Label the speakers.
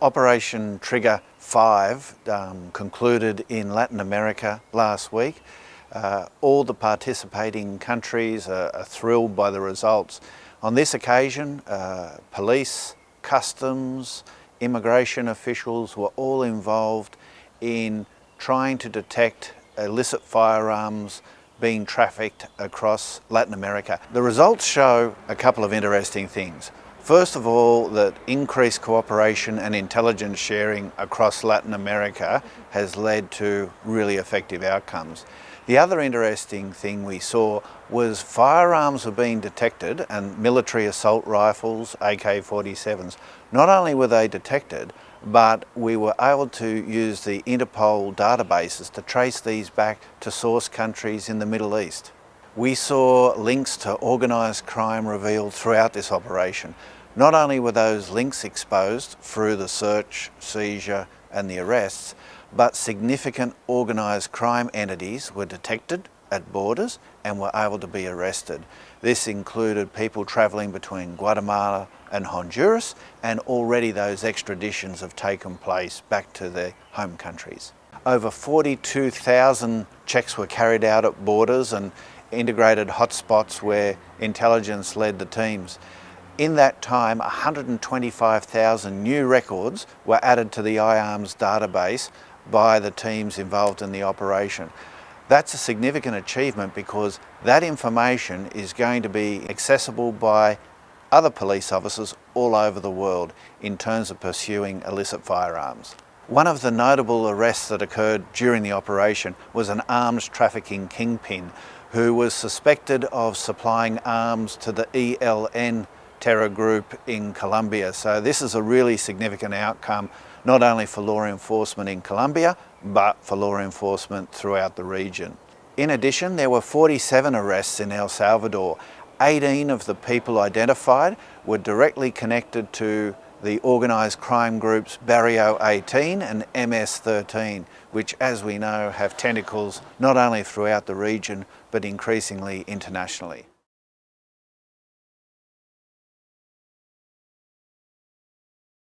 Speaker 1: Operation Trigger 5 um, concluded in Latin America last week. Uh, all the participating countries are, are, thrilled by the results. On this occasion, uh, police, customs, immigration officials were all involved in trying to detect illicit firearms being trafficked across Latin America. The results show a couple of interesting things. First of all, that increased cooperation and intelligence sharing across Latin America has led to really effective outcomes. The other interesting thing we saw was firearms were being detected and military assault rifles, AK-47s. Not only were they detected, but we were able to use the Interpol databases to trace these back to source countries in the Middle East. We saw links to organised crime revealed throughout this operation. Not only were those links exposed through the search, seizure and the arrests, but significant organised crime entities were detected at borders and were able to be arrested. This included people travelling between Guatemala and Honduras and already those extraditions have taken place back to their home countries. Over 42,000 checks were carried out at borders and integrated hotspots where intelligence led the teams. In that time, 125,000 new records were added to the iArms database by the teams involved in the operation. That's a significant achievement because that information is going to be accessible by other police officers all over the world in terms of pursuing illicit firearms. One of the notable arrests that occurred during the operation was an arms trafficking kingpin who was suspected of supplying arms to the ELN terror group in Colombia. So this is a really significant outcome, not only for law enforcement in Colombia, but for law enforcement throughout the region. In addition, there were 47 arrests in El Salvador. 18 of the people identified were directly connected to the organised crime groups Barrio 18 and MS 13, which as we know have tentacles not only throughout the region but increasingly internationally.